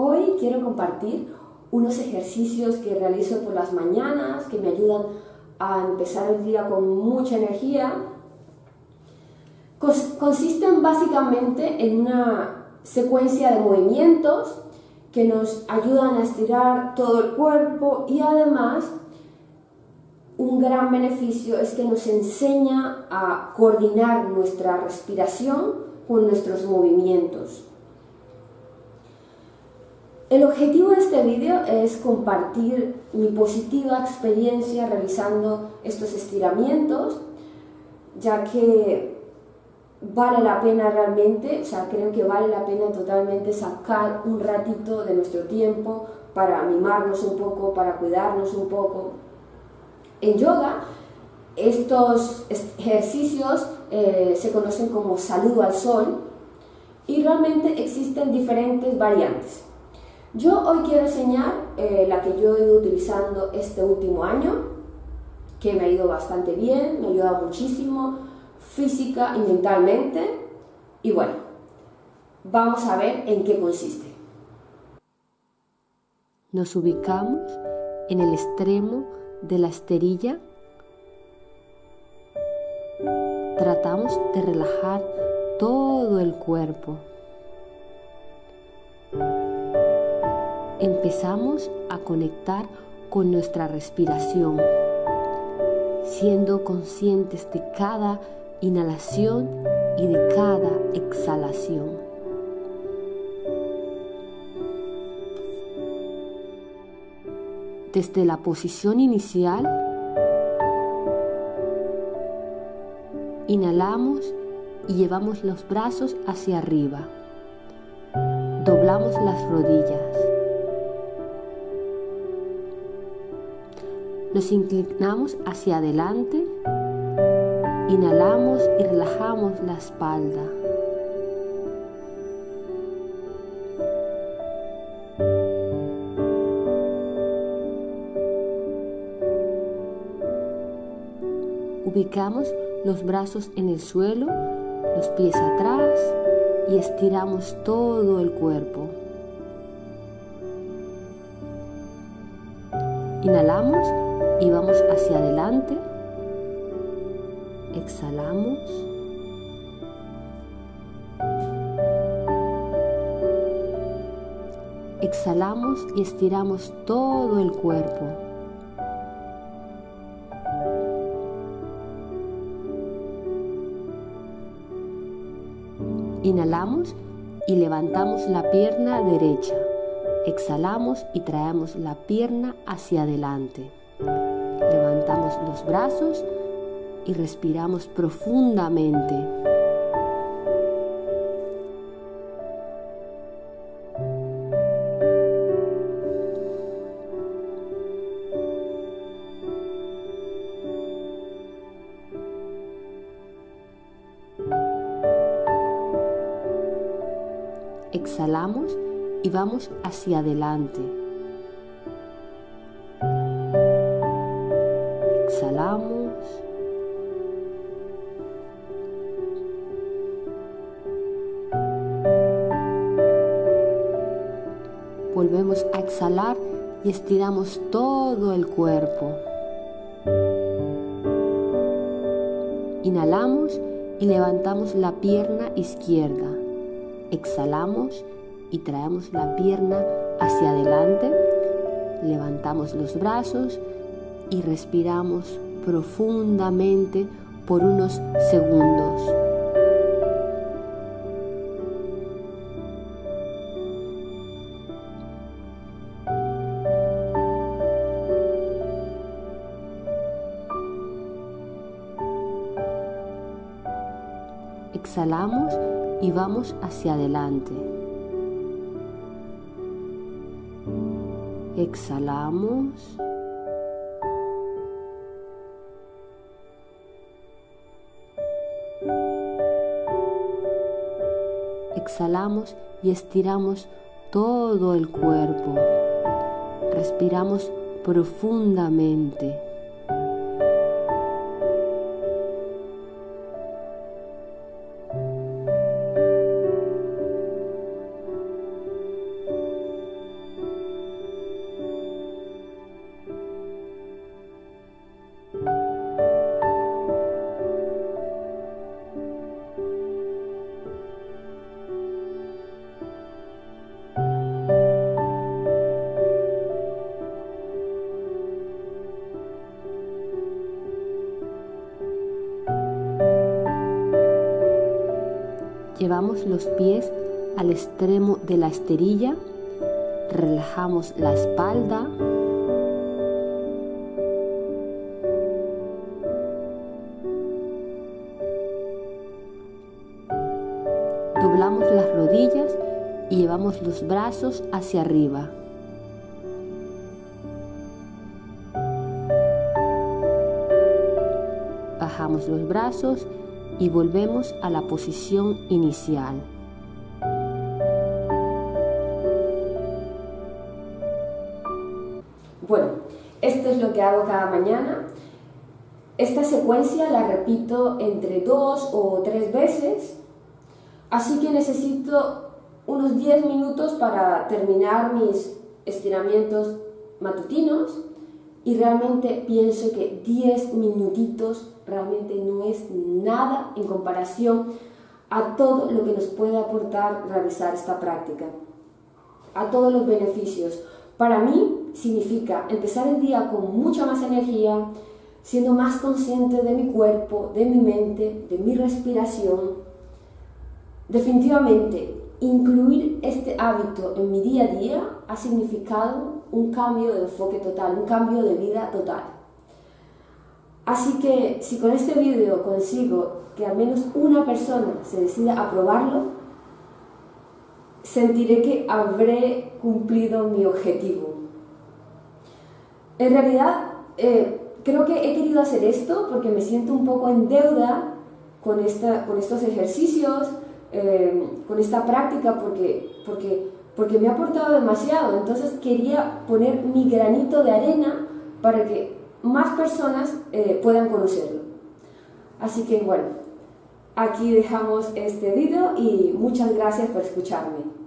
Hoy quiero compartir unos ejercicios que realizo por las mañanas que me ayudan a empezar el día con mucha energía. Consisten básicamente en una secuencia de movimientos que nos ayudan a estirar todo el cuerpo y además un gran beneficio es que nos enseña a coordinar nuestra respiración con nuestros movimientos. El objetivo de este vídeo es compartir mi positiva experiencia realizando estos estiramientos, ya que vale la pena realmente, o sea, creo que vale la pena totalmente sacar un ratito de nuestro tiempo para animarnos un poco, para cuidarnos un poco. En yoga, estos ejercicios eh, se conocen como saludo al sol y realmente existen diferentes variantes. Yo hoy quiero enseñar eh, la que yo he ido utilizando este último año, que me ha ido bastante bien, me ha ayudado muchísimo, física y mentalmente. Y bueno, vamos a ver en qué consiste. Nos ubicamos en el extremo de la esterilla. Tratamos de relajar todo el cuerpo. Empezamos a conectar con nuestra respiración, siendo conscientes de cada inhalación y de cada exhalación. Desde la posición inicial, inhalamos y llevamos los brazos hacia arriba. Doblamos las rodillas. Nos inclinamos hacia adelante, inhalamos y relajamos la espalda. Ubicamos los brazos en el suelo, los pies atrás y estiramos todo el cuerpo. Inhalamos y vamos hacia adelante. Exhalamos. Exhalamos y estiramos todo el cuerpo. Inhalamos y levantamos la pierna derecha. Exhalamos y traemos la pierna hacia adelante. Levantamos los brazos y respiramos profundamente. Exhalamos y vamos hacia adelante. A exhalar y estiramos todo el cuerpo. Inhalamos y levantamos la pierna izquierda. Exhalamos y traemos la pierna hacia adelante. Levantamos los brazos y respiramos profundamente por unos segundos. Exhalamos y vamos hacia adelante. Exhalamos. exhalamos y estiramos todo el cuerpo. Respiramos profundamente. Los pies al extremo de la esterilla, relajamos la espalda, doblamos las rodillas y llevamos los brazos hacia arriba. Bajamos los brazos y volvemos a la posición inicial. Bueno, esto es lo que hago cada mañana. Esta secuencia la repito entre dos o tres veces, así que necesito unos 10 minutos para terminar mis estiramientos matutinos y realmente pienso que 10 minutitos realmente no es nada en comparación a todo lo que nos puede aportar realizar esta práctica, a todos los beneficios. Para mí significa empezar el día con mucha más energía, siendo más consciente de mi cuerpo, de mi mente, de mi respiración. Definitivamente, incluir este hábito en mi día a día ha significado un cambio de enfoque total, un cambio de vida total. Así que si con este vídeo consigo que al menos una persona se decida a probarlo, sentiré que habré cumplido mi objetivo. En realidad, eh, creo que he querido hacer esto porque me siento un poco en deuda con, esta, con estos ejercicios, eh, con esta práctica, porque, porque, porque me ha aportado demasiado. Entonces quería poner mi granito de arena para que más personas eh, puedan conocerlo. Así que bueno, aquí dejamos este vídeo y muchas gracias por escucharme.